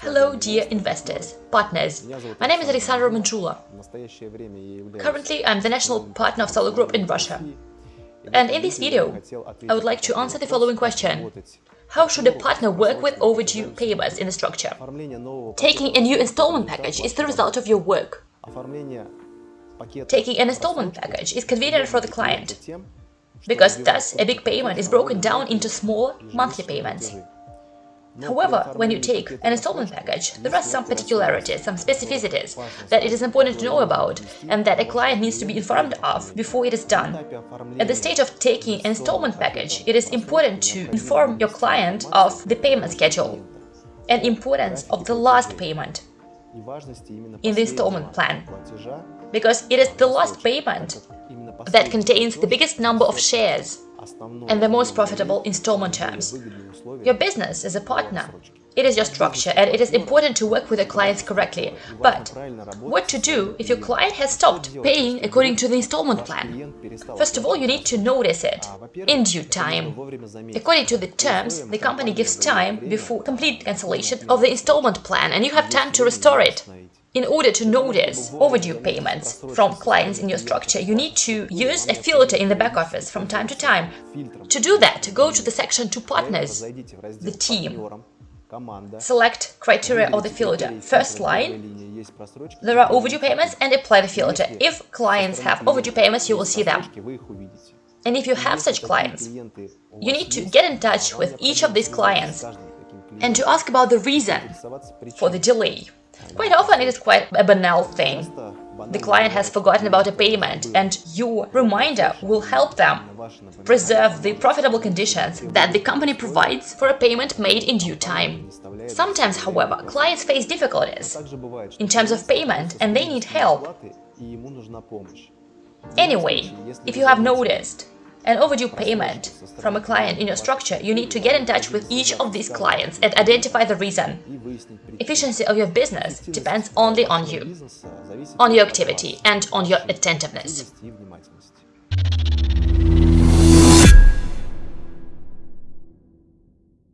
Hello, dear investors, partners. My name is Alexander Manchula. Currently, I'm the national partner of Solar Group in Russia. And in this video, I would like to answer the following question. How should a partner work with overdue payments in the structure? Taking a new installment package is the result of your work. Taking an installment package is convenient for the client, because thus a big payment is broken down into small monthly payments. However, when you take an installment package, there are some particularities, some specificities that it is important to know about and that a client needs to be informed of before it is done. At the stage of taking an installment package, it is important to inform your client of the payment schedule and importance of the last payment in the installment plan, because it is the last payment that contains the biggest number of shares and the most profitable installment terms. Your business is a partner. It is your structure and it is important to work with your clients correctly. But what to do if your client has stopped paying according to the installment plan? First of all, you need to notice it in due time. According to the terms, the company gives time before complete cancellation of the installment plan and you have time to restore it. In order to notice overdue payments from clients in your structure, you need to use a filter in the back office from time to time. To do that, go to the section to partners, the team. Select criteria of the filter. First line, there are overdue payments and apply the filter. If clients have overdue payments, you will see them. And if you have such clients, you need to get in touch with each of these clients and to ask about the reason for the delay. Quite often it is quite a banal thing. The client has forgotten about a payment and your reminder will help them preserve the profitable conditions that the company provides for a payment made in due time. Sometimes, however, clients face difficulties in terms of payment and they need help. Anyway, if you have noticed an overdue payment from a client in your structure, you need to get in touch with each of these clients and identify the reason. Efficiency of your business depends only on you, on your activity and on your attentiveness.